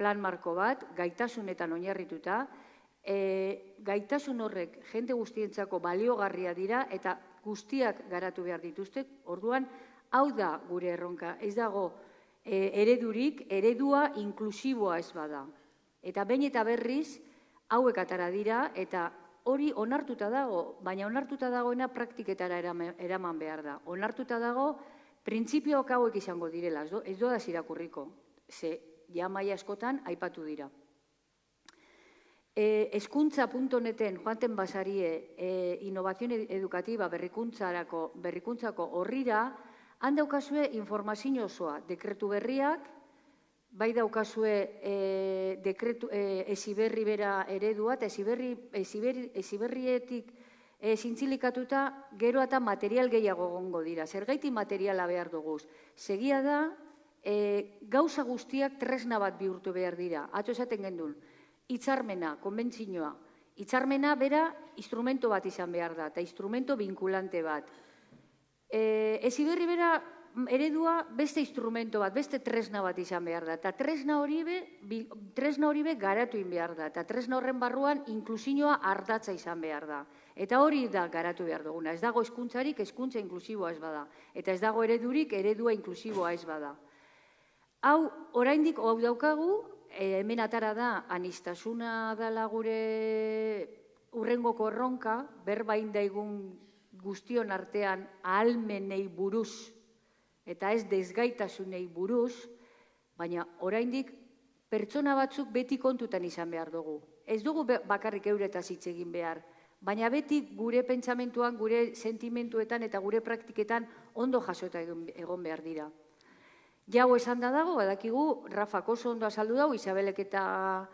plan marko bat, gaitasunetan oinarrituta, e, gaitasun horrek jende guztientzako baliogarria dira eta guztiak garatu behar dituzte, orduan, hau da gure erronka, ez dago e, eredurik, eredua inklusiboa ez bada. Eta bain eta berriz, hauek atara dira, eta hori onartuta dago, baina onartuta dagoena praktiketara eraman behar da. Onartuta dago, printzipioak hauek izango direla, ez doa zirakurriko, ze jamaia askotan aipatu dira. E, eskuntza.neten joanten basarie e, innovazione educativa berrikuntzarako, berrikuntzako horrira, han daukazue informazio osoa, dekretu berriak, bai daukazue e, dekretu, e, esiberri bera eredua, eta esiberri, esiberri, esiberrietik e, zintzilikatuta gero eta material gehiago gongo dira. Zergaiti materiala behar duguz. Segia da, e, gauza guztiak tresna bat bihurtu behar dira. Atzo esaten gendun, hitzarmena, konbentzinoa. Hitzarmena bera instrumento bat izan behar da, eta instrumento vinculante bat. E, ezi berri bera eredua beste instrumento bat, beste tresna bat izan behar da. Eta tresna hori be, tresna hori be garatu in behar da. Eta tresna horren barruan inklusinoa ardatza izan behar da. Eta hori da garatu behar duguna. Ez dago eskuntzarik, eskuntza inklusiboa ez bada. Eta ez dago eredurik, eredua inklusiboa ez bada. Hau, oraindik hau daukagu, e, hemen atara da, anistasuna dala gure urrengoko erronka, berbain daigun guztion artean ahalmenei buruz, eta ez desgaitasunei buruz, baina oraindik pertsona batzuk beti kontutan izan behar dugu. Ez dugu bakarrik euretaz hitz egin behar, baina beti gure pentsamentuan, gure sentimentuetan eta gure praktiketan ondo jasota egon behar dira. Jau esan da dago, badakigu, Rafa oso ondo azaldu dago, Isabelek eta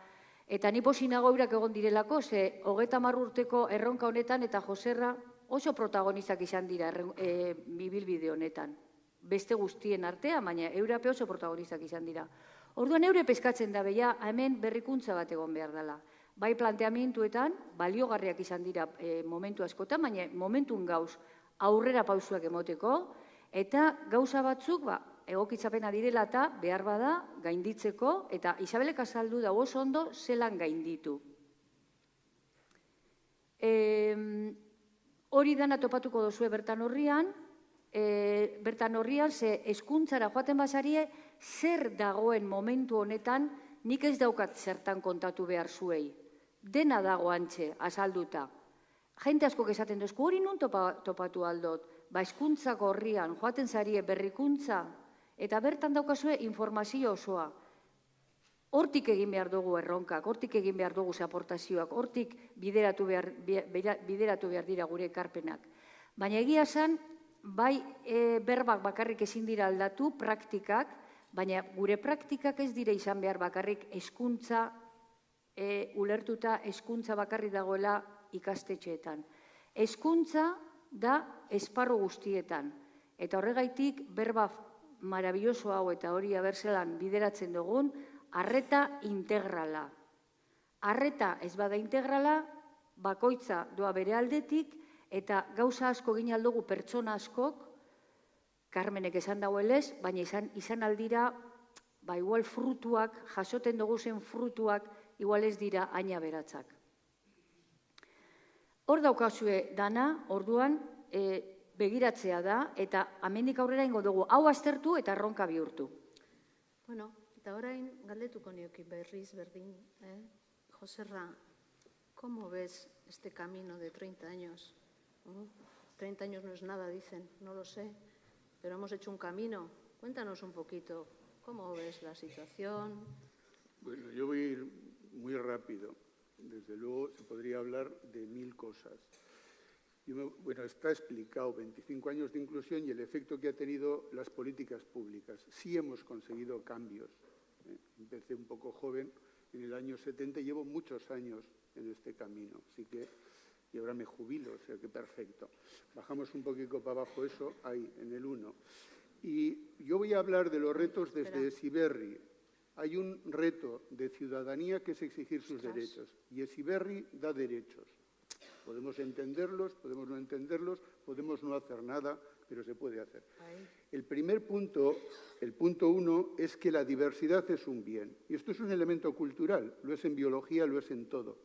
eta ni posinago eurak egon direlako, ze hogeta urteko erronka honetan eta Joserra oso protagonistak izan dira e, bibilbide honetan. Beste guztien artea, baina eurape oso protagonistak izan dira. Orduan eure peskatzen da beha, hemen berrikuntza bat egon behar dela. Bai planteamentuetan, baliogarriak izan dira e, momentu askotan, baina momentun gauz aurrera pausuak emoteko, eta gauza batzuk, ba, egokitzapena direla eta behar bada gainditzeko eta Isabelek azaldu da oso ondo zelan gainditu. E, hori dana topatuko dozue bertan horrian, e, bertan horrian ze eskuntzara joaten basarie zer dagoen momentu honetan nik ez daukat zertan kontatu behar zuei. Dena dago antxe, azalduta. Jente asko esaten duzku, hori nun topatu aldot, ba eskuntzako horrian, joaten zarie berrikuntza, Eta bertan daukazue informazio osoa. Hortik egin behar dugu erronkak, hortik egin behar dugu aportazioak, hortik bideratu behar, bideratu behar dira gure ekarpenak. Baina egia zen, bai e, berbak bakarrik ezin dira aldatu, praktikak, baina gure praktikak ez dira izan behar bakarrik eskuntza, e, ulertuta eskuntza bakarrik dagoela ikastetxeetan. Eskuntza da esparro guztietan. Eta horregaitik berba marabilloso hau eta hori abertzelan bideratzen dugun, arreta integrala. Arreta ez bada integrala, bakoitza doa bere aldetik, eta gauza asko gine aldugu pertsona askok, Carmenek esan dauelez, baina izan, izan aldira, ba igual frutuak, jasoten dugu zen frutuak, igual ez dira aina beratzak. Hor daukazue dana, orduan, e, begiratzea da, eta amendik aurrera ingo dugu, hau aztertu eta erronka bihurtu. Bueno, eta orain galdetuko nioki berriz berdin, eh? Joserra, ¿cómo ves este camino de 30 años? 30 años no es nada, dicen, no lo sé, pero hemos hecho un camino. Cuéntanos un poquito, ¿cómo ves la situación? Bueno, yo voy a ir muy rápido. Desde luego se podría hablar de mil cosas bueno, está explicado 25 años de inclusión y el efecto que ha tenido las políticas públicas. Sí hemos conseguido cambios. ¿eh? Empecé un poco joven en el año 70 y llevo muchos años en este camino. Así que, y ahora me jubilo, o sea que perfecto. Bajamos un poquito para abajo eso, ahí, en el 1. Y yo voy a hablar de los retos desde Siberri. Hay un reto de ciudadanía que es exigir sus derechos y Siberri da derechos. Podemos entenderlos, podemos no entenderlos, podemos no hacer nada, pero se puede hacer. El primer punto, el punto uno, es que la diversidad es un bien. Y esto es un elemento cultural, lo es en biología, lo es en todo.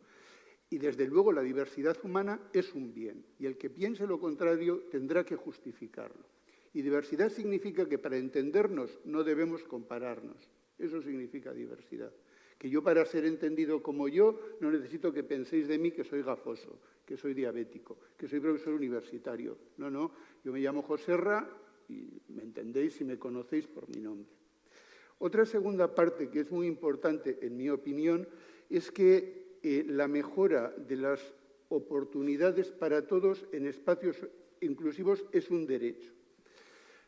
Y desde luego la diversidad humana es un bien. Y el que piense lo contrario tendrá que justificarlo. Y diversidad significa que para entendernos no debemos compararnos. Eso significa diversidad que yo para ser entendido como yo no necesito que penséis de mí que soy gafoso, que soy diabético, que soy profesor universitario. No, no, yo me llamo Joserra y me entendéis y me conocéis por mi nombre. Otra segunda parte que es muy importante, en mi opinión, es que eh, la mejora de las oportunidades para todos en espacios inclusivos es un derecho.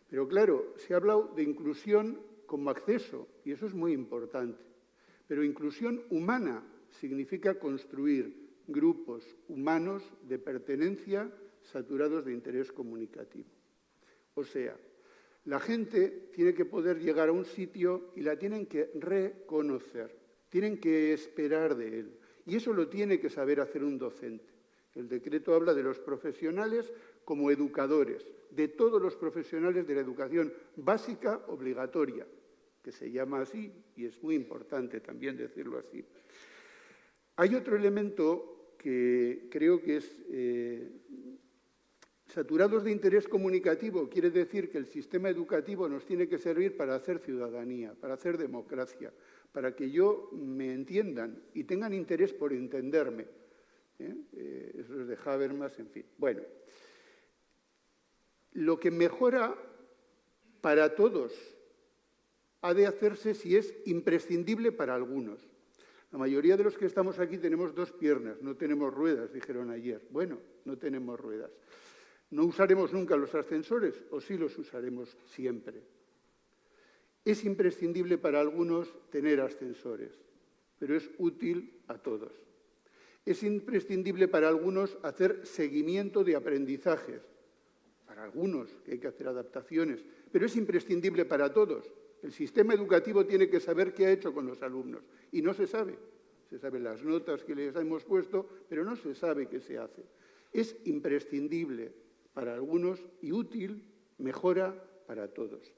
Pero claro, se ha hablado de inclusión como acceso y eso es muy importante. Pero inclusión humana significa construir grupos humanos de pertenencia saturados de interés comunicativo. O sea, la gente tiene que poder llegar a un sitio y la tienen que reconocer, tienen que esperar de él. Y eso lo tiene que saber hacer un docente. El decreto habla de los profesionales como educadores, de todos los profesionales de la educación básica obligatoria, que se llama así, y es muy importante también decirlo así. Hay otro elemento que creo que es eh, saturados de interés comunicativo, quiere decir que el sistema educativo nos tiene que servir para hacer ciudadanía, para hacer democracia, para que yo me entiendan y tengan interés por entenderme. ¿eh? Eh, eso es de Habermas, en fin. Bueno, lo que mejora para todos ha de hacerse si es imprescindible para algunos. La mayoría de los que estamos aquí tenemos dos piernas, no tenemos ruedas, dijeron ayer. Bueno, no tenemos ruedas. ¿No usaremos nunca los ascensores o sí los usaremos siempre? Es imprescindible para algunos tener ascensores, pero es útil a todos. Es imprescindible para algunos hacer seguimiento de aprendizajes, para algunos que hay que hacer adaptaciones, pero es imprescindible para todos. El sistema educativo tiene que saber qué ha hecho con los alumnos y no se sabe. Se saben las notas que les hemos puesto, pero no se sabe qué se hace. Es imprescindible para algunos y útil, mejora para todos.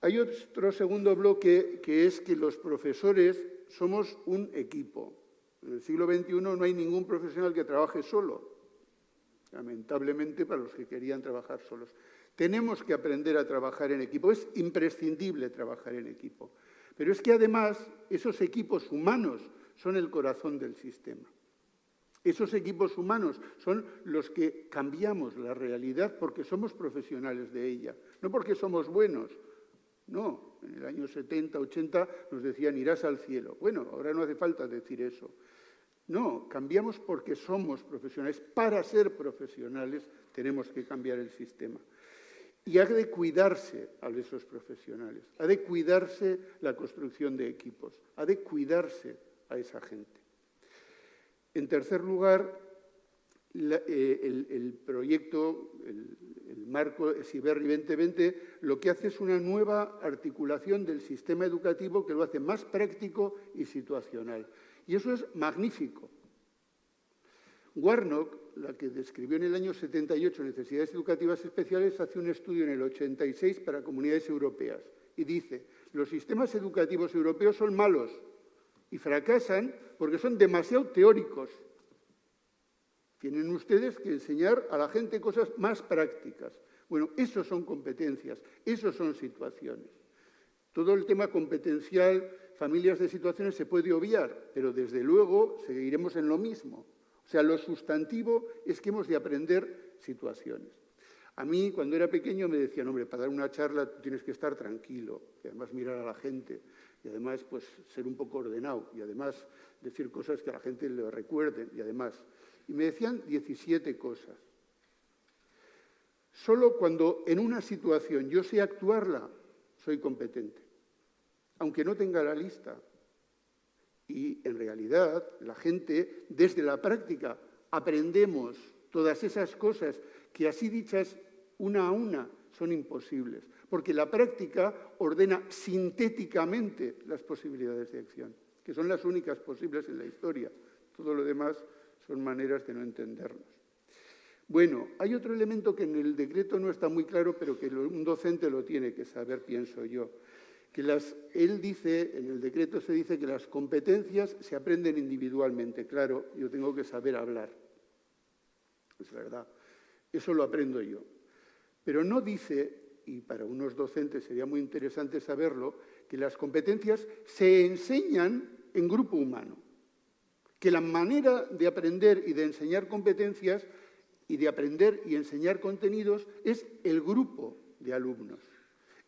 Hay otro segundo bloque que es que los profesores somos un equipo. En el siglo XXI no hay ningún profesional que trabaje solo, lamentablemente para los que querían trabajar solos. Tenemos que aprender a trabajar en equipo. Es imprescindible trabajar en equipo. Pero es que además esos equipos humanos son el corazón del sistema. Esos equipos humanos son los que cambiamos la realidad porque somos profesionales de ella, no porque somos buenos. No, en el año 70, 80 nos decían irás al cielo. Bueno, ahora no hace falta decir eso. No, cambiamos porque somos profesionales. Para ser profesionales tenemos que cambiar el sistema. Y ha de cuidarse a esos profesionales, ha de cuidarse la construcción de equipos, ha de cuidarse a esa gente. En tercer lugar, eh, el, proyecto, el, marco SIBERRI 2020, lo que hace es una nueva articulación del sistema educativo que lo hace más práctico y situacional. Y eso es magnífico. Warnock la que describió en el año 78 necesidades educativas especiales, hace un estudio en el 86 para comunidades europeas y dice, los sistemas educativos europeos son malos y fracasan porque son demasiado teóricos. Tienen ustedes que enseñar a la gente cosas más prácticas. Bueno, eso son competencias, eso son situaciones. Todo el tema competencial, familias de situaciones se puede obviar, pero desde luego seguiremos en lo mismo. O sea, lo sustantivo es que hemos de aprender situaciones. A mí, cuando era pequeño, me decían, hombre, para dar una charla tienes que estar tranquilo, y además mirar a la gente, y además pues, ser un poco ordenado, y además decir cosas que a la gente le recuerden, y además... Y me decían 17 cosas. Solo cuando en una situación yo sé actuarla, soy competente, aunque no tenga la lista, y en realidad la gente, desde la práctica, aprendemos todas esas cosas que así dichas una a una son imposibles, porque la práctica ordena sintéticamente las posibilidades de acción, que son las únicas posibles en la historia. Todo lo demás son maneras de no entendernos. Bueno, hay otro elemento que en el decreto no está muy claro, pero que un docente lo tiene que saber, pienso yo. Que él dice, en el decreto se dice que las competencias se aprenden individualmente. Claro, yo tengo que saber hablar. Es verdad. Eso lo aprendo yo. Pero no dice, y para unos docentes sería muy interesante saberlo, que las competencias se enseñan en grupo humano. Que la manera de aprender y de enseñar competencias y de aprender y enseñar contenidos es el grupo de alumnos.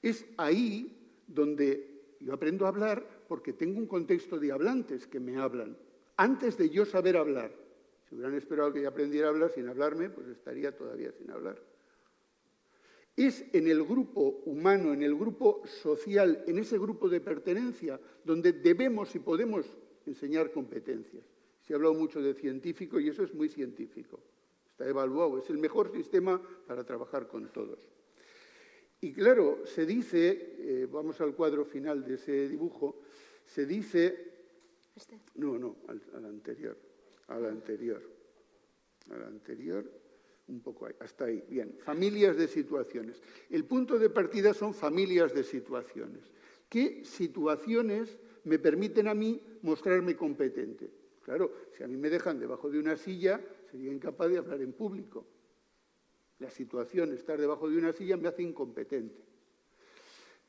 Es ahí donde yo aprendo a hablar porque tengo un contexto de hablantes que me hablan, antes de yo saber hablar. Si hubieran esperado que yo aprendiera a hablar sin hablarme, pues estaría todavía sin hablar. Es en el grupo humano, en el grupo social, en ese grupo de pertenencia, donde debemos y podemos enseñar competencias. Se ha hablado mucho de científico y eso es muy científico está evaluado, es el mejor sistema para trabajar con todos. Y claro, se dice, eh, vamos al cuadro final de ese dibujo, se dice... ¿Este? No, no, al, al anterior, al anterior, al anterior, un poco ahí, hasta ahí. Bien, familias de situaciones. El punto de partida son familias de situaciones. ¿Qué situaciones me permiten a mí mostrarme competente? Claro, si a mí me dejan debajo de una silla, sería incapaz de hablar en público. La situación, estar debajo de una silla, me hace incompetente.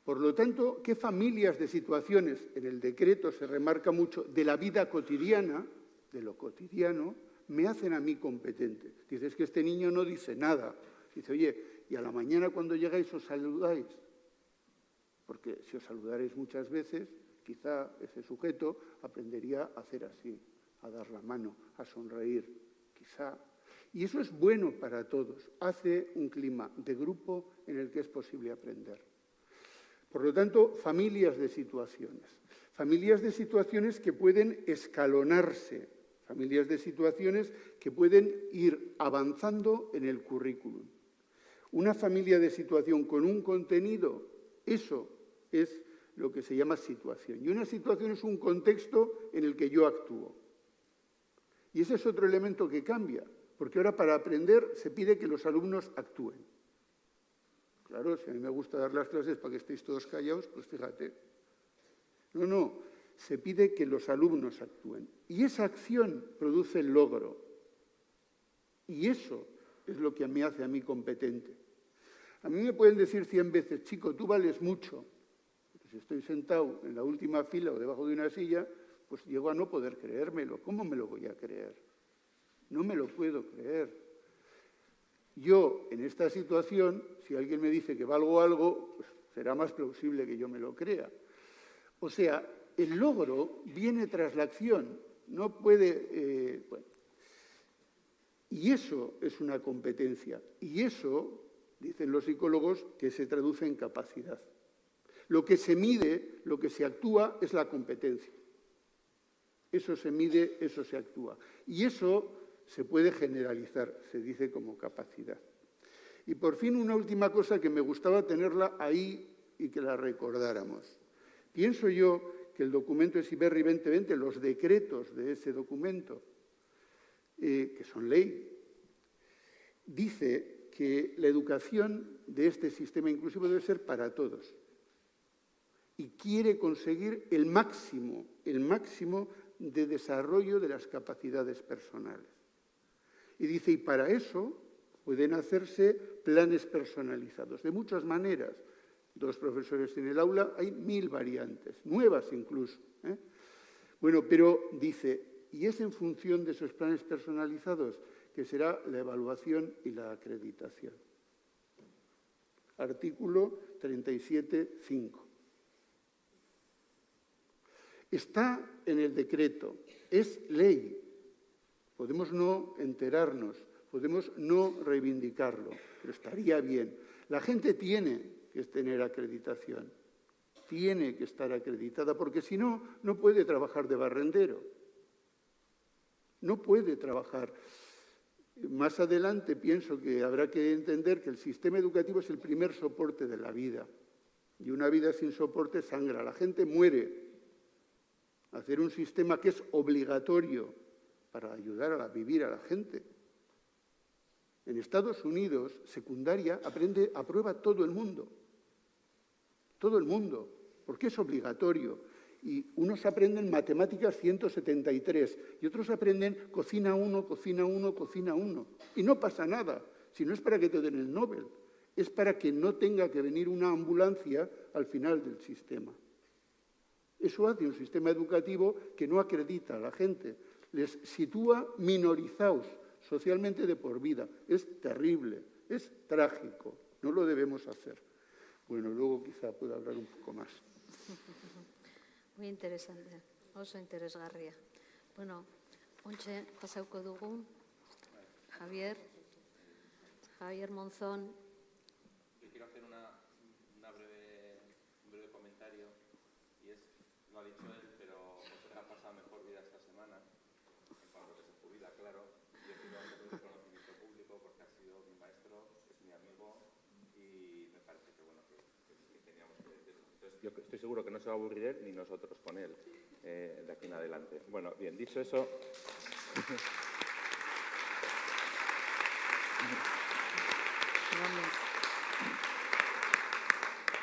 Por lo tanto, ¿qué familias de situaciones en el decreto se remarca mucho de la vida cotidiana, de lo cotidiano, me hacen a mí competente? Dices que este niño no dice nada. Dice, oye, y a la mañana cuando llegáis os saludáis. Porque si os saludaréis muchas veces, quizá ese sujeto aprendería a hacer así, a dar la mano, a sonreír, quizá. Y eso es bueno para todos. Hace un clima de grupo en el que es posible aprender. Por lo tanto, familias de situaciones. Familias de situaciones que pueden escalonarse, familias de situaciones que pueden ir avanzando en el currículum. Una familia de situación con un contenido, eso es lo que se llama situación. Y una situación es un contexto en el que yo actúo. Y ese es otro elemento que cambia, porque ahora para aprender se pide que los alumnos actúen. Claro, si a mí me gusta dar las clases para que estéis todos callados, pues fíjate. No, no, se pide que los alumnos actúen. Y esa acción produce el logro. Y eso es lo que me hace a mí competente. A mí me pueden decir cien veces, chico, tú vales mucho. si estoy sentado en la última fila o debajo de una silla, pues llego a no poder creérmelo. ¿Cómo me lo voy a creer? No me lo puedo creer. Yo, en esta situación, si alguien me dice que valgo algo, pues será más plausible que yo me lo crea. O sea, el logro viene tras la acción, no puede... Eh, y eso es una competencia. Y eso, dicen los psicólogos, que se traduce en capacidad. Lo que se mide, lo que se actúa, es la competencia. Eso se mide, eso se actúa. Y eso se puede generalizar, se dice como capacidad. Y por fin una última cosa que me gustaba tenerla ahí y que la recordáramos. Pienso yo que el documento es IBERRI 2020, los decretos de ese documento, eh, que son ley, dice que la educación de este sistema inclusivo debe ser para todos. Y quiere conseguir el máximo, el máximo de desarrollo de las capacidades personales. Y dice, y para eso pueden hacerse planes personalizados, de muchas maneras. Dos profesores en el aula, hay mil variantes, nuevas incluso. ¿eh? Bueno, pero dice, y es en función de esos planes personalizados que será la evaluación y la acreditación. Artículo 37.5. Está en el decreto, es ley. Podemos no enterarnos, podemos no reivindicarlo, pero estaría bien. La gente tiene que tener acreditación, tiene que estar acreditada, porque si no, no puede trabajar de barrendero. No puede trabajar. Más adelante pienso que habrá que entender que el sistema educativo es el primer soporte de la vida. Y una vida sin soporte sangra. La gente muere hacer un sistema que es obligatorio para ayudar a vivir a la gente. En Estados Unidos, secundaria aprende, aprueba todo el mundo. Todo el mundo, porque es obligatorio. Y unos aprenden matemáticas 173 y otros aprenden cocina uno, cocina uno, cocina uno. Y no pasa nada, si no es para que te den el Nobel, es para que no tenga que venir una ambulancia al final del sistema. Eso hace un sistema educativo que no acredita a la gente, les sitúa minorizados socialmente de por vida. Es terrible, es trágico, no lo debemos hacer. Bueno, luego quizá pueda hablar un poco más. Muy interesante, oso interesgarria. Bueno, ontxe pasauko dugu, Javier, Javier Monzón, yo estoy seguro que no se va a aburrir él ni nosotros con él eh, de aquí en adelante. Bueno, bien, dicho eso...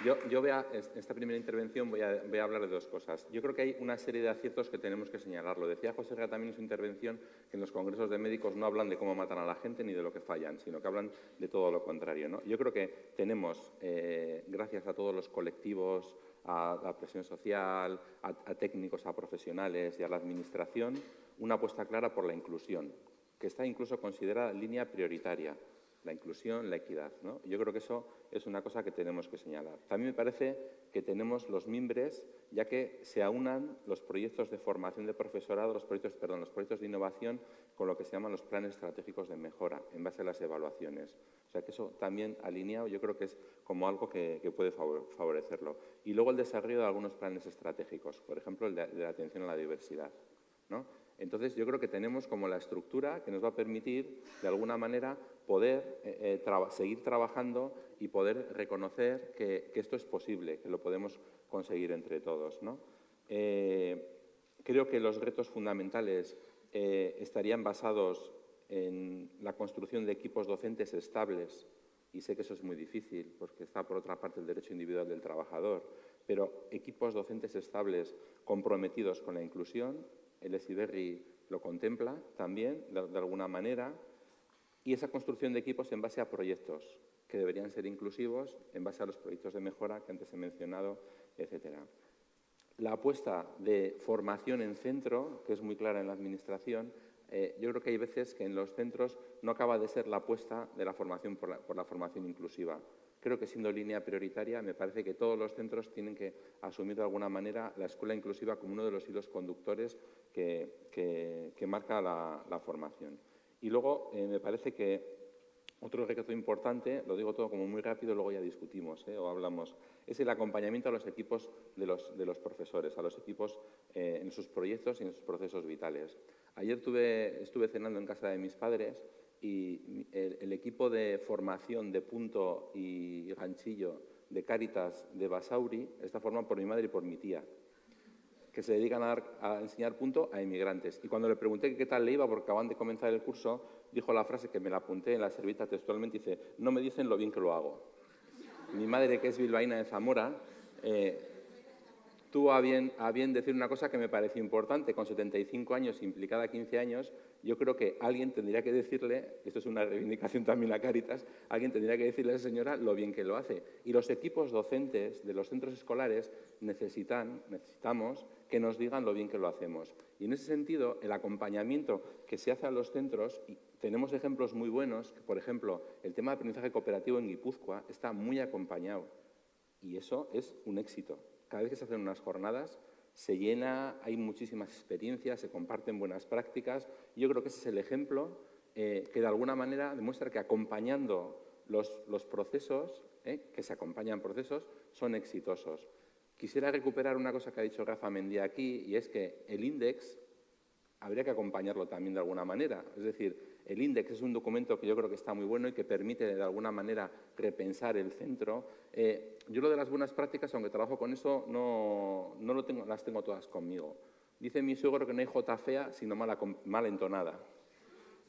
Yo, yo en esta primera intervención voy a, voy a, hablar de dos cosas. Yo creo que hay una serie de aciertos que tenemos que señalarlo. Decía José Herrera también en su intervención que en los congresos de médicos no hablan de cómo matan a la gente ni de lo que fallan, sino que hablan de todo lo contrario. Yo creo que tenemos, eh, gracias a todos los colectivos, a la presión social, a, técnicos, a profesionales y a la administración, una apuesta clara por la inclusión, que está incluso considerada línea prioritaria la inclusión, la equidad. ¿no? Yo creo que eso es una cosa que tenemos que señalar. También me parece que tenemos los mimbres, ya que se aunan los proyectos de formación de profesorado, los proyectos, perdón, los proyectos de innovación con lo que se llaman los planes estratégicos de mejora en base a las evaluaciones. O sea que eso también alineado yo creo que es como algo que, puede favorecerlo. Y luego el desarrollo de algunos planes estratégicos, por ejemplo el de, la atención a la diversidad. Entonces yo creo que tenemos como la estructura que nos va a permitir de alguna manera poder eh, eh, seguir trabajando y poder reconocer que, esto es posible, que lo podemos conseguir entre todos. Eh, creo que los retos fundamentales estarían basados en la construcción de equipos docentes estables, y sé que eso es muy difícil porque está por otra parte el derecho individual del trabajador, pero equipos docentes estables comprometidos con la inclusión, el ESIBERRI lo contempla también de, alguna manera, y esa construcción de equipos en base a proyectos que deberían ser inclusivos, en base a los proyectos de mejora que antes he mencionado, etcétera. La apuesta de formación en centro, que es muy clara en la Administración, eh, yo creo que hay veces que en los centros no acaba de ser la apuesta de la formación por la, formación inclusiva. Creo que siendo línea prioritaria, me parece que todos los centros tienen que asumir de alguna manera la escuela inclusiva como uno de los hilos conductores que, marca la, formación. Y luego eh, me parece que otro reto importante, lo digo todo como muy rápido, luego ya discutimos eh, o hablamos, es el acompañamiento a los equipos de los, de los profesores, a los equipos en sus proyectos y en sus procesos vitales. Ayer estuve cenando en casa de mis padres y el, equipo de formación de punto y ganchillo de Cáritas de Basauri está formado por mi madre y por mi tía, que se dedican a, enseñar punto a inmigrantes. Y cuando le pregunté qué tal le iba, porque acaban de comenzar el curso, dijo la frase que me la apunté en la servita textualmente, dice, no me dicen lo bien que lo hago. Mi madre, que es bilbaína de Zamora, eh, tuvo a bien, a bien decir una cosa que me parece importante. Con 75 años, implicada 15 años, yo creo que alguien tendría que decirle, esto es una reivindicación también a Caritas, alguien tendría que decirle a esa señora lo bien que lo hace. Y los equipos docentes de los centros escolares necesitan, necesitamos que nos digan lo bien que lo hacemos. Y en ese sentido, el acompañamiento que se hace a los centros, y tenemos ejemplos muy buenos, por ejemplo, el tema de aprendizaje cooperativo en Guipúzcoa está muy acompañado. Y eso es un éxito cada vez que se hacen unas jornadas, se llena, hay muchísimas experiencias, se comparten buenas prácticas. Yo creo que ese es el ejemplo eh, que de alguna manera demuestra que acompañando los, procesos, eh, que se acompañan procesos, son exitosos. Quisiera recuperar una cosa que ha dicho Rafa Mendía aquí, y es que el índice habría que acompañarlo también de alguna manera. Es decir, el índice es un documento que yo creo que está muy bueno y que permite de alguna manera repensar el centro. Eh, yo lo de las buenas prácticas, aunque trabajo con eso, no, no lo tengo, las tengo todas conmigo. Dice mi suegro que no hay J fea, sino mala, mal entonada.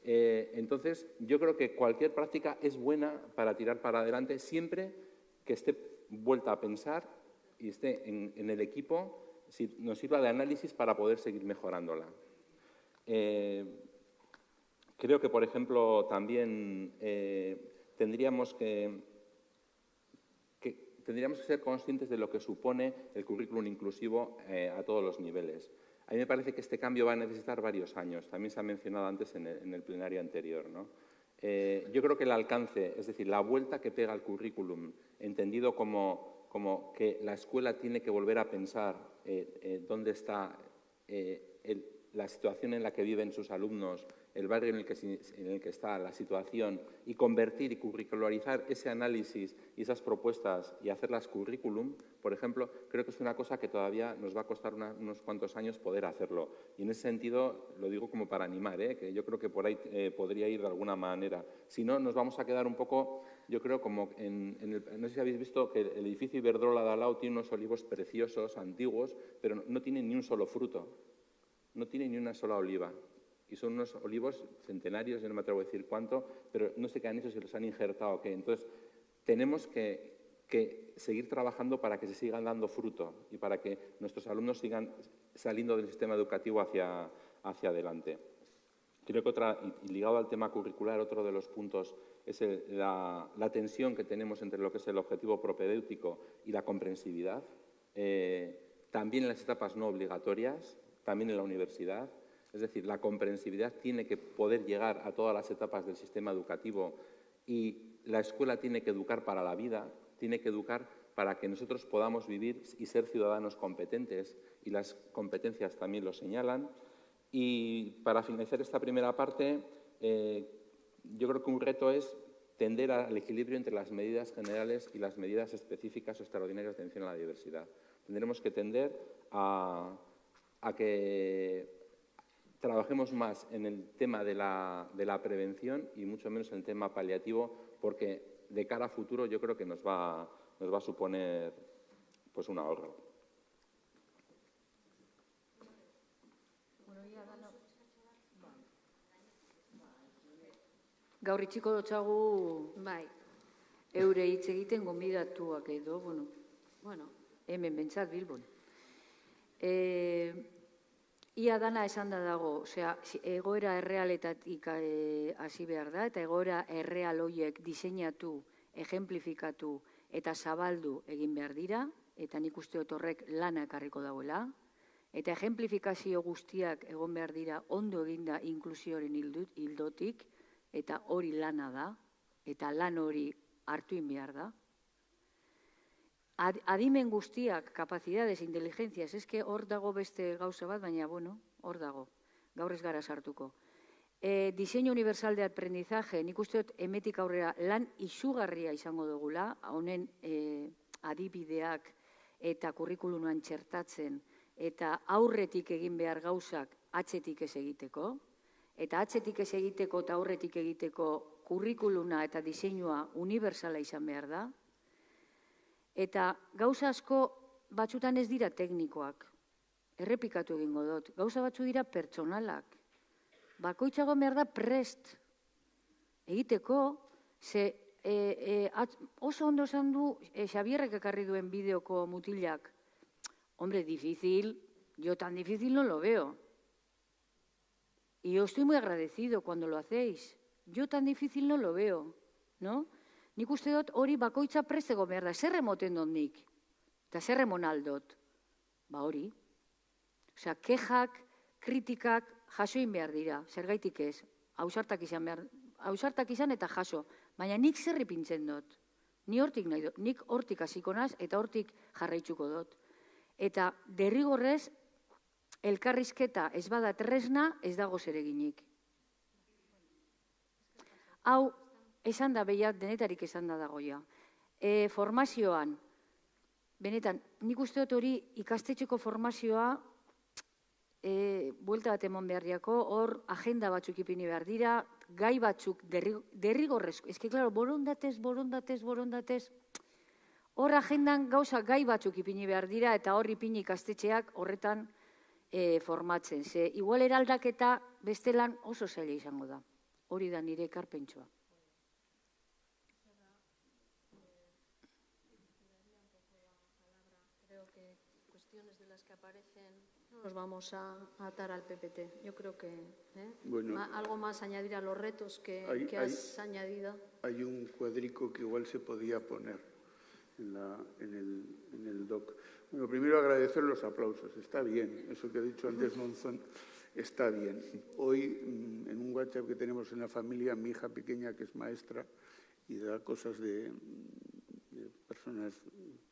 Eh, entonces, yo creo que cualquier práctica es buena para tirar para adelante siempre que esté vuelta a pensar y esté en, el equipo, si nos sirva de análisis para poder seguir mejorándola. Eh, creo que, por ejemplo, también eh, tendríamos que, tendríamos que ser conscientes de lo que supone el currículum inclusivo a todos los niveles. A mí me parece que este cambio va a necesitar varios años. También se ha mencionado antes en el, plenario anterior. Eh, yo creo que el alcance, es decir, la vuelta que pega el currículum, entendido como, que la escuela tiene que volver a pensar eh, eh, dónde está la situación en la que viven sus alumnos, el barrio en el, que, en el que está, la situación, y convertir y curricularizar ese análisis y esas propuestas y hacerlas currículum, por ejemplo, creo que es una cosa que todavía nos va a costar unos cuantos años poder hacerlo. Y en ese sentido, lo digo como para animar, ¿eh? que yo creo que por ahí eh, podría ir de alguna manera. Si no, nos vamos a quedar un poco, yo creo, como en, no sé si habéis visto que el edificio Iberdrola de Alao tiene unos olivos preciosos, antiguos, pero no tiene ni un solo fruto, no tiene ni una sola oliva y son unos olivos centenarios, yo no me atrevo a decir cuánto, pero no sé qué han hecho, si los han injertado o qué. Entonces, tenemos que, seguir trabajando para que se sigan dando fruto y para que nuestros alumnos sigan saliendo del sistema educativo hacia, hacia adelante. Creo que otra, y ligado al tema curricular, otro de los puntos es la, tensión que tenemos entre lo que es el objetivo propedéutico y la comprensividad. Eh, también en las etapas no obligatorias, también en la universidad. Es decir, la comprensividad tiene que poder llegar a todas las etapas del sistema educativo y la escuela tiene que educar para la vida, tiene que educar para que nosotros podamos vivir y ser ciudadanos competentes, y las competencias también lo señalan. Y para finalizar esta primera parte, eh, yo creo que un reto es tender al equilibrio entre las medidas generales y las medidas específicas o extraordinarias de atención a la diversidad. Tendremos que tender a que trabajemos más en el tema de la, prevención y mucho menos en el tema paliativo, porque de cara a futuro yo creo que nos va, nos va a suponer pues, un ahorro. Gaur itxiko dotxagu bai. eure hitz egiten gomidatuak edo, bueno, bueno, hemen bentsat Bilbon. Eh, Ia dana esan da dago, osea, egoera errealetatik e, hasi behar da, eta egoera erreal hoiek diseinatu, ejemplifikatu eta zabaldu egin behar dira, eta nik uste horrek lana ekarriko dagoela, eta ejemplifikazio guztiak egon behar dira ondo eginda inklusioaren hildotik, eta hori lana da, eta lan hori hartu behar da adimen guztiak, kapazidades, inteligencias, eske hor dago beste gauza bat, baina, bueno, hor dago, gaur ez gara sartuko. E, diseño universal de aprendizaje, nik uste dut emetik aurrera lan izugarria izango dugula, honen e, adibideak eta kurrikulunuan txertatzen, eta aurretik egin behar gauzak atzetik ez egiteko, eta atzetik ez egiteko eta aurretik egiteko kurrikuluna eta diseinua universala izan behar da, Eta gauza asko batzutan ez dira teknikoak. Errepikatu egingo dut. Gauza batzu dira pertsonalak. Bakoitzago behar da prest. Egiteko, ze e, e, oso ondo esan du e, Xabierrek ekarri duen bideoko mutilak. Hombre, difícil, yo tan difícil no lo veo. Y yo estoy muy agradecido cuando lo hacéis. Yo tan difícil no lo veo, ¿no? Nik uste dut hori bakoitza prestego behar da, zer emoten dut nik? Eta zer emon aldot? Ba hori. Osea, kejak, kritikak jasoin behar dira, zer gaitik ez, hausartak izan behar, hausartak izan eta jaso, baina nik zerri pintzen dut. Ni hortik nahi dut, nik hortik hasiko naz eta hortik jarraitzuko dut. Eta derrigorrez, elkarrizketa ez bada tresna, ez dago zereginik. Hau, esan da behiat denetarik esan da dagoia. E, formazioan, benetan, nik uste dut hori ikastetxeko formazioa e, buelta bat emon behar diako, hor agenda batzuk ipini behar dira, gai batzuk derrigorrezko, ez que, klaro, borondatez, borondatez, borondatez, hor agendan gauza gai batzuk ipini behar dira, eta hor ipini ikastetxeak horretan e, formatzen. Ze, igual eraldaketa bestelan oso zaila izango da. Hori da nire ekarpentsua. Nos vamos a atar al PPT. Yo creo que ¿eh? Bueno. Ma- algo más añadir a los retos que, Hay- que has añadido. Hay un cuadrico que igual se podía poner en, la- en el, en el doc. Bueno, primero agradecer los aplausos. Está bien, eso que ha dicho antes Monzón, está bien. Hoy, mm, en un WhatsApp que tenemos en la familia, mi hija pequeña, que es maestra, y da cosas de, de personas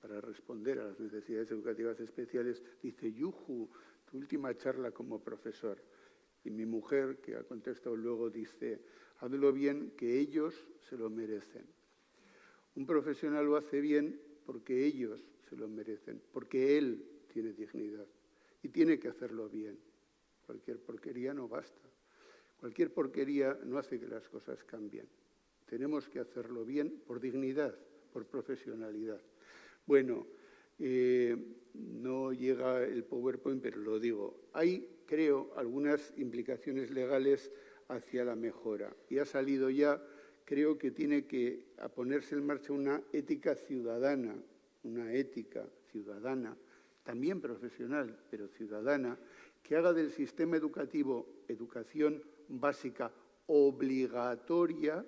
para responder a las necesidades educativas especiales, dice, Yuju, tu última charla como profesor. Y mi mujer, que ha contestado luego, dice, hazlo bien, que ellos se lo merecen. Un profesional lo hace bien porque ellos se lo merecen, porque él tiene dignidad y tiene que hacerlo bien. Cualquier porquería no basta. Cualquier porquería no hace que las cosas cambien. Tenemos que hacerlo bien por dignidad, por profesionalidad. Bueno, eh, no llega el PowerPoint, pero lo digo. Hay, creo, algunas implicaciones legales hacia la mejora. Y ha salido ya, creo que tiene que ponerse en marcha una ética ciudadana, una ética ciudadana, también profesional, pero ciudadana, que haga del sistema educativo educación básica obligatoria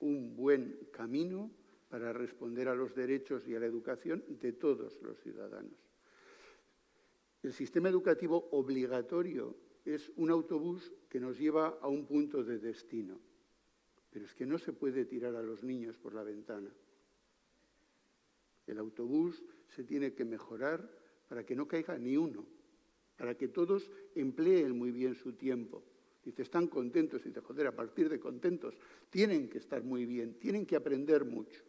un buen camino para responder a los derechos y a la educación de todos los ciudadanos. El sistema educativo obligatorio es un autobús que nos lleva a un punto de destino, pero es que no se puede tirar a los niños por la ventana. El autobús se tiene que mejorar para que no caiga ni uno, para que todos empleen muy bien su tiempo. Dice, están contentos, dice, joder, a partir de contentos, tienen que estar muy bien, tienen que aprender mucho.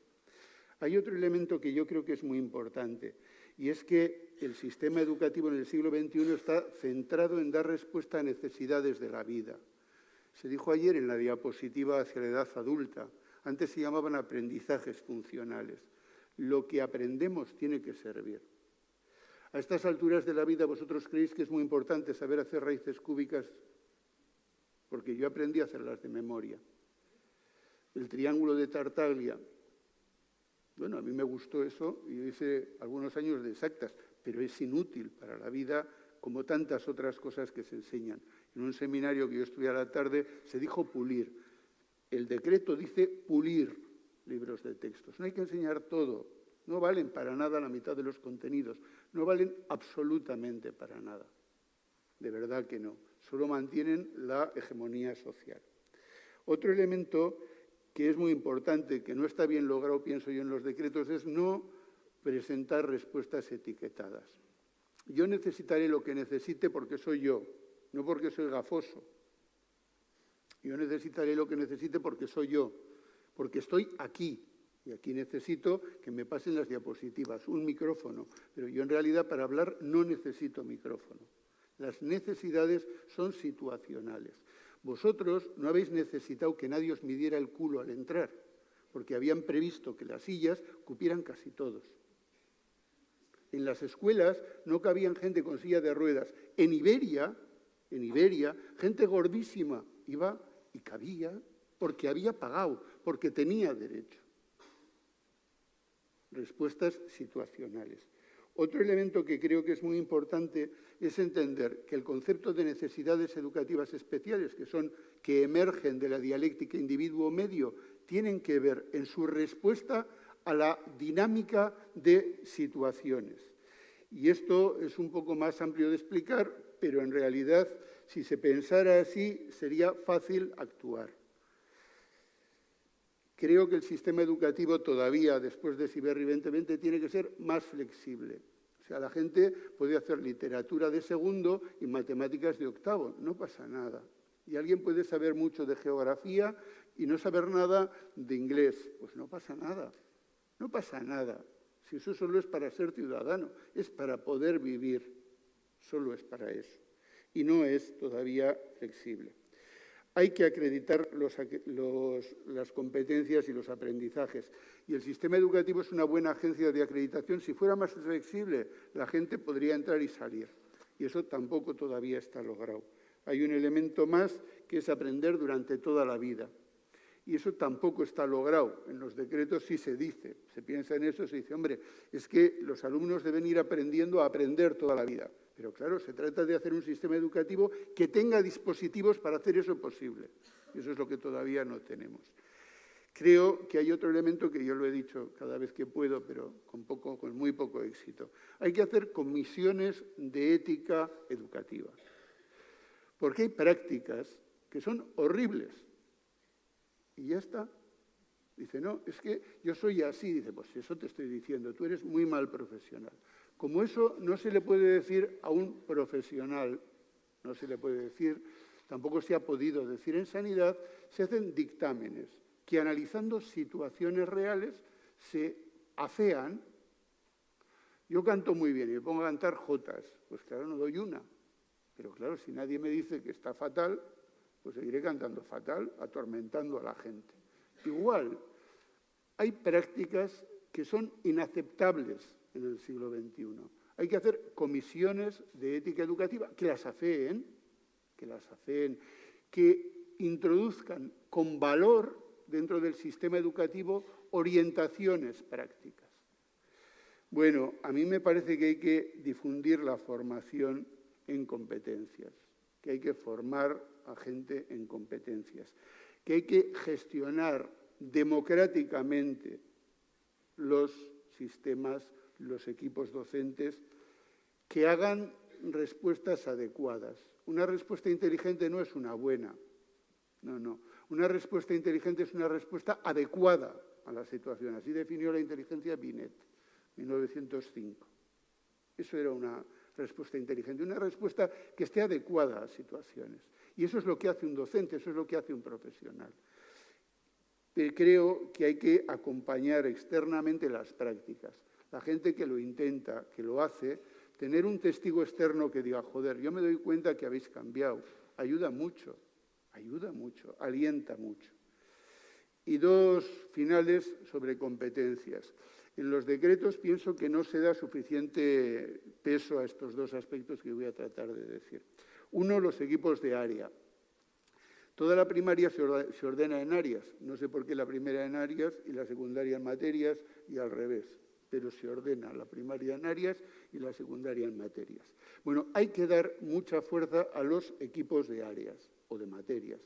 Hay otro elemento que yo creo que es muy importante, y es que el sistema educativo en el siglo XXI está centrado en dar respuesta a necesidades de la vida. Se dijo ayer en la diapositiva hacia la edad adulta, antes se llamaban aprendizajes funcionales. Lo que aprendemos tiene que servir. A estas alturas de la vida, ¿vosotros creéis que es muy importante saber hacer raíces cúbicas? Porque yo aprendí a hacerlas de memoria. El triángulo de Tartaglia. Bueno, a mí me gustó eso y hice algunos años de exactas, pero es inútil para la vida como tantas otras cosas que se enseñan. En un seminario que yo estuve a la tarde se dijo pulir. El decreto dice pulir libros de textos. No hay que enseñar todo. No valen para nada la mitad de los contenidos. No valen absolutamente para nada. De verdad que no. Solo mantienen la hegemonía social. Otro elemento que es muy importante, que no está bien logrado, pienso yo, en los decretos, es no presentar respuestas etiquetadas. Yo necesitaré lo que necesite porque soy yo, no porque soy gafoso. Yo necesitaré lo que necesite porque soy yo, porque estoy aquí. Y aquí necesito que me pasen las diapositivas, un micrófono. Pero yo en realidad para hablar no necesito micrófono. Las necesidades son situacionales. Vosotros no habéis necesitado que nadie os midiera el culo al entrar, porque habían previsto que las sillas cupieran casi todos. En las escuelas no cabían gente con silla de ruedas. En Iberia, en Iberia, gente gordísima iba y cabía porque había pagado, porque tenía derecho. Respuestas situacionales. Otro elemento que creo que es muy importante es entender que el concepto de necesidades educativas especiales, que son que emergen de la dialéctica individuo-medio, tienen que ver en su respuesta a la dinámica de situaciones. Y esto es un poco más amplio de explicar, pero en realidad, si se pensara así, sería fácil actuar. Creo que el sistema educativo todavía, después de Siberry 2020, tiene que ser más flexible. O sea, la gente puede hacer literatura de segundo y matemáticas de octavo, no pasa nada. Y alguien puede saber mucho de geografía y no saber nada de inglés, pues no pasa nada. No pasa nada. Si eso solo es para ser ciudadano, es para poder vivir, solo es para eso. Y no es todavía flexible. Hay que acreditar las competencias y los aprendizajes. Y el sistema educativo es una buena agencia de acreditación. Si fuera más flexible, la gente podría entrar y salir. Y eso tampoco todavía está logrado. Hay un elemento más que es aprender durante toda la vida. Y eso tampoco está logrado. En los decretos sí se dice, se piensa en eso, se dice, hombre, es que los alumnos deben ir aprendiendo a aprender toda la vida. Pero claro, se trata de hacer un sistema educativo que tenga dispositivos para hacer eso posible. Y eso es lo que todavía no tenemos. Creo que hay otro elemento que yo lo he dicho cada vez que puedo, pero con, poco, con muy poco éxito. Hay que hacer comisiones de ética educativa. Porque hay prácticas que son horribles. Y ya está. Dice, no, es que yo soy así. Dice, pues eso te estoy diciendo, tú eres muy mal profesional. Como eso no se le puede decir a un profesional, no se le puede decir, tampoco se ha podido decir en sanidad, se hacen dictámenes que analizando situaciones reales se afean. Yo canto muy bien y me pongo a cantar jotas, pues claro, no doy una. Pero claro, si nadie me dice que está fatal, pues seguiré cantando fatal, atormentando a la gente. Igual, hay prácticas que son inaceptables en el siglo XXI. Hay que hacer comisiones de ética educativa que las afeen, que las afeen, que introduzcan con valor dentro del sistema educativo orientaciones prácticas. Bueno, a mí me parece que hay que difundir la formación en competencias, que hay que formar a gente en competencias, que hay que gestionar democráticamente los sistemas, los equipos docentes, que hagan respuestas adecuadas. Una respuesta inteligente no es una buena, no, no. Una respuesta inteligente es una respuesta adecuada a la situación. Así definió la inteligencia Binet, 1905. Eso era una respuesta inteligente, una respuesta que esté adecuada a situaciones. Y eso es lo que hace un docente, eso es lo que hace un profesional. creo que hay que acompañar externamente las prácticas. La gente que lo intenta, que lo hace, tener un testigo externo que diga, joder, yo me doy cuenta que habéis cambiado, ayuda mucho ayuda mucho, alienta mucho. Y dos finales sobre competencias. En los decretos pienso que no se da suficiente peso a estos dos aspectos que voy a tratar de decir. Uno, los equipos de área. Toda la primaria se ordena en áreas. No sé por qué la primera en áreas y la secundaria en materias y al revés. Pero se ordena la primaria en áreas y la secundaria en materias. Bueno, hay que dar mucha fuerza a los equipos de áreas de materias,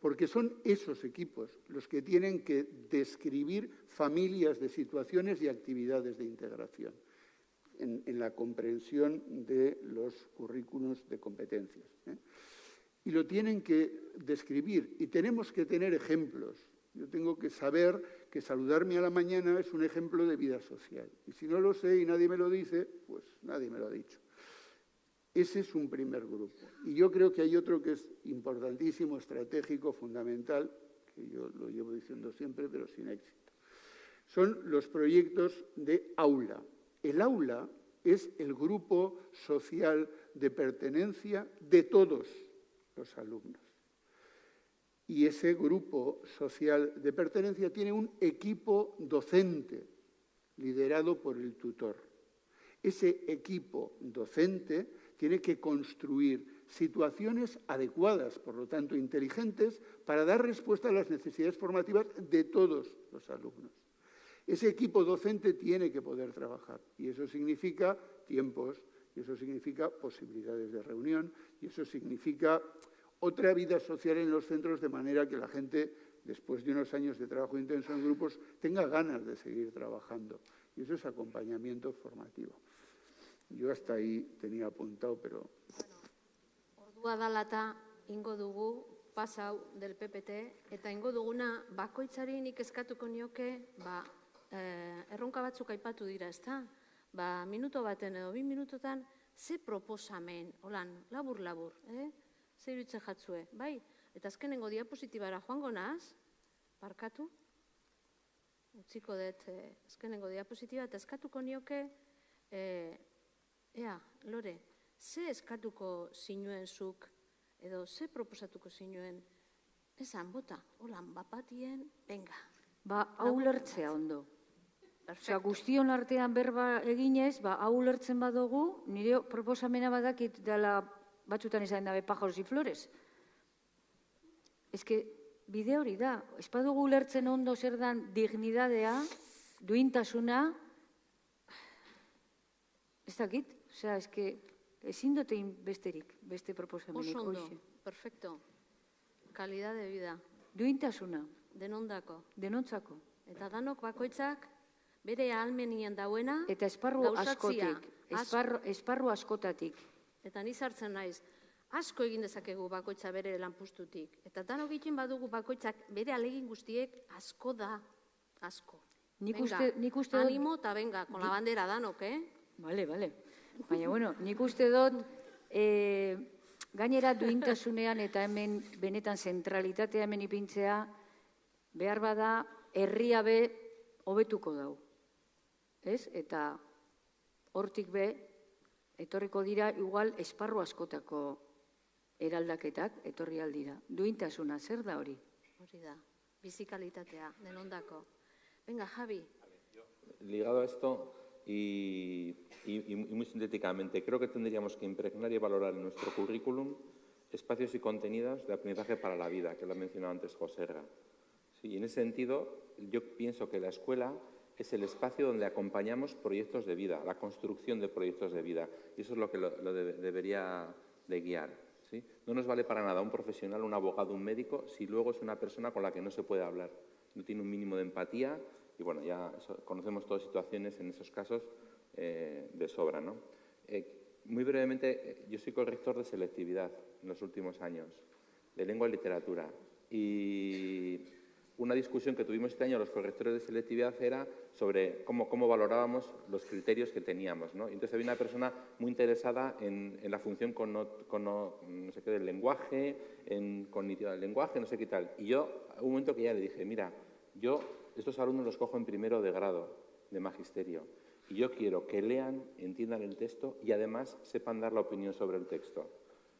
porque son esos equipos los que tienen que describir familias de situaciones y actividades de integración en, la comprensión de los currículos de competencias. ¿eh? Y lo tienen que describir y tenemos que tener ejemplos. Yo tengo que saber que saludarme a la mañana es un ejemplo de vida social. Y si no lo sé y nadie me lo dice, pues nadie me lo ha dicho. Ese es un primer grupo. Y yo creo que hay otro que es importantísimo, estratégico, fundamental, que yo lo llevo diciendo siempre, pero sin éxito. Son los proyectos de aula. El aula es el grupo social de pertenencia de todos los alumnos. Y ese grupo social de pertenencia tiene un equipo docente liderado por el tutor. Ese equipo docente tiene que construir situaciones adecuadas, por lo tanto inteligentes, para dar respuesta a las necesidades formativas de todos los alumnos. Ese equipo docente tiene que poder trabajar y eso significa tiempos, y eso significa posibilidades de reunión, y eso significa otra vida social en los centros de manera que la gente, después de unos años de trabajo intenso en grupos, tenga ganas de seguir trabajando. Y eso es acompañamiento formativo. Yo hasta ahí tenía apuntado, pero... Bueno, ordua dalata ingo dugu pasau del PPT, eta ingo duguna bakoitzari nik eskatuko nioke, ba, eh, erronka batzuk aipatu dira, ezta? Ba, minuto baten edo bi minutotan, ze proposamen, holan, labur-labur, eh? Ze iruditzen jatzue, bai? Eta azkenengo diapositibara joango naz, parkatu, utziko dut eh, azkenengo diapositiba, eta eskatuko nioke, eh, Ea, Lore, ze eskatuko zinuen zuk, edo ze proposatuko zinuen, esan bota, holan, bapatien, venga. Ba, hau lertzea ondo. Osea, guztion artean berba eginez, ba, hau ulertzen badugu, nire proposamena badakit dela batzutan izan dabe pajaros y flores. Que bide hori da, ez badugu ulertzen ondo zer dan dignidadea, duintasuna, ez dakit, osea, ez que ezin dute egin besterik, beste proposamenik. Oso ondo, hoxe. perfecto. Kalidad de vida, Duintasuna, denondako. denontzako. Eta danok bakoitzak bere ahalmenien dauena Eta esparru askotik, esparru, esparru askotatik. Eta ni sartzen naiz, asko egin dezakegu bakoitza bere lanpustutik. Eta danok egiten badugu bakoitzak bere alegin guztiek asko da, asko. Nik uste- nik uste Animo eta venga, con la bandera danok, eh? Bale, bale. Baina, bueno, nik uste dut, e, gainera duintasunean eta hemen benetan zentralitatea hemen ipintzea, behar bada, herria be hobetuko dau. Ez? Eta hortik be, etorriko dira, igual, esparru askotako eraldaketak etorri aldira. Duintasuna, zer da hori? Hori da, bizikalitatea, denondako. Venga, Javi, Ligado a esto y, muy sintéticamente, creo que tendríamos que impregnar y valorar en nuestro currículum espacios y contenidos de aprendizaje para la vida, que lo ha mencionado antes José Erga. Sí, en ese sentido, yo pienso que la escuela es el espacio donde acompañamos proyectos de vida, la construcción de proyectos de vida. Y eso es lo que lo, lo debe- debería de guiar. ¿sí? No nos vale para nada un profesional, un abogado, un médico, si luego es una persona con la que no se puede hablar. No tiene un mínimo de empatía y, bueno, ya conocemos todas situaciones en esos casos eh, de sobra. ¿no? Eh, muy brevemente, eh, yo soy corrector de selectividad en los últimos años, de lengua y literatura. Y una discusión que tuvimos este año los correctores de selectividad era sobre cómo, cómo valorábamos los criterios que teníamos. ¿no? Entonces había una persona muy interesada en, en la función con, no, con no, no sé qué del lenguaje, en cognitiva del lenguaje, no sé qué tal. Y yo, un momento que ya le dije, mira, yo estos alumnos los cojo en primero de grado de magisterio. Y yo quiero que lean, entiendan el texto y además sepan dar la opinión sobre el texto.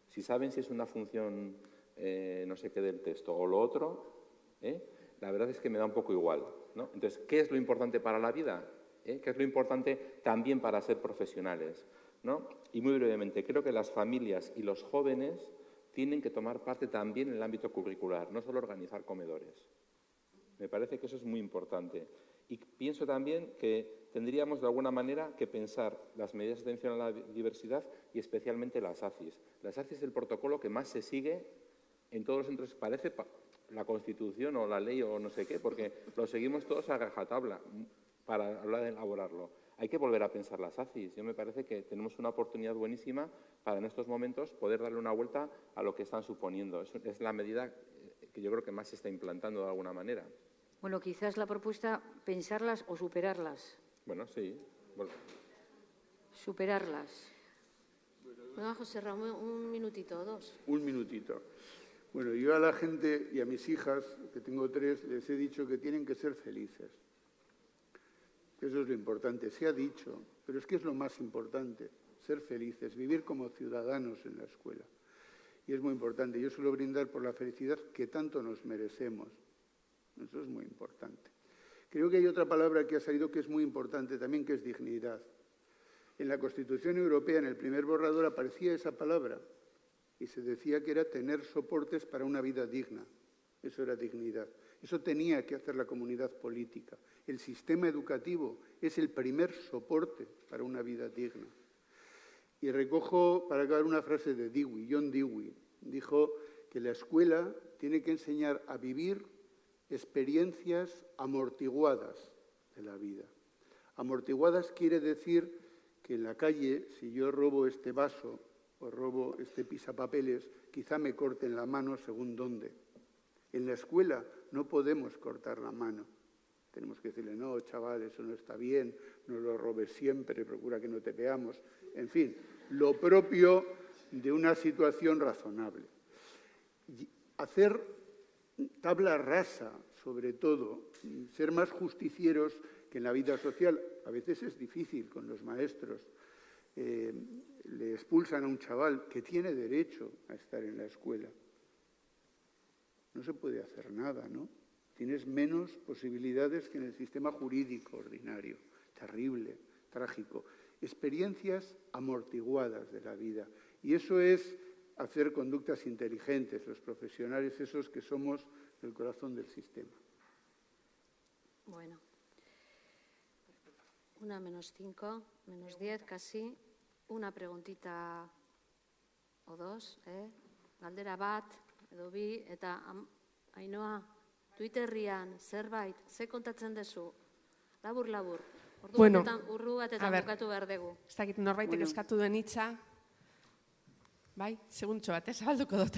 Si saben si es una función eh, no sé qué del texto o lo otro, ¿eh? la verdad es que me da un poco igual. ¿no? Entonces, ¿qué es lo importante para la vida? ¿Eh? ¿Qué es lo importante también para ser profesionales? Y muy brevemente, creo que las familias y los jóvenes tienen que tomar parte también en el ámbito curricular, no solo organizar comedores. Me parece que eso es muy importante. Y pienso también que tendríamos de alguna manera que pensar las medidas de atención a la diversidad y especialmente las ACIS. Las ACIS es el protocolo que más se sigue en todos los centros. Parece pa- la Constitución o la ley o no sé qué, porque lo seguimos todos a rajatabla para hablar de elaborarlo. Hay que volver a pensar las ACIS. Yo me parece que tenemos una oportunidad buenísima para en estos momentos poder darle una vuelta a lo que están suponiendo. Es, es la medida eh, que yo creo que más se está implantando de alguna manera. Bueno, quizás la propuesta, pensarlas o superarlas. Bueno, sí. Bueno, Superarlas. venga, José Ramón, un minutito o dos. Un minutito. Bueno, yo a la gente y a mis hijas, que tengo tres, les he dicho que tienen que ser felices. Eso es lo importante. Se ha dicho, pero es que es lo más importante, ser felices, vivir como ciudadanos en la escuela. Y es muy importante. Yo suelo brindar por la felicidad que tanto nos merecemos. Eso es muy importante. Creo que hay otra palabra que ha salido que es muy importante también, que es dignidad. En la Constitución Europea, en el primer borrador, aparecía esa palabra y se decía que era tener soportes para una vida digna. Eso era dignidad. Eso tenía que hacer la comunidad política. El sistema educativo es el primer soporte para una vida digna. Y recojo para acabar una frase de Dewey, John Dewey. Dijo que la escuela tiene que enseñar a vivir experiencias amortiguadas de la vida. Amortiguadas quiere decir que en la calle, si yo robo este vaso o robo este pisapapeles, quizá me corten la mano según dónde. En la escuela no podemos cortar la mano. Tenemos que decirle, no, chaval, eso no está bien, no lo robes siempre, procura que no te veamos. En fin, lo propio de una situación razonable. Hacer tabla rasa, sobre todo, ser más justicieros que en la vida social. A veces es difícil con los maestros. Eh, le expulsan a un chaval que tiene derecho a estar en la escuela. No se puede hacer nada, ¿no? Tienes menos posibilidades que en el sistema jurídico ordinario. Terrible, trágico. Experiencias amortiguadas de la vida. Y eso es hacer conductas inteligentes, los profesionales esos que somos el corazón del sistema. Bueno. Una menos cinco, menos diez casi. Una preguntita o dos, eh? Galdera bat, edo bi, eta am, Ainhoa, Twitterrian, zerbait, ze kontatzen dezu? Labur, labur. Ordu Bueno, batetan, urru batetan bukatu behar dugu. Ez dakit norbaitek Bueno. eskatu duen hitza. Bai, seguntxo bat, ez zabalduko dut.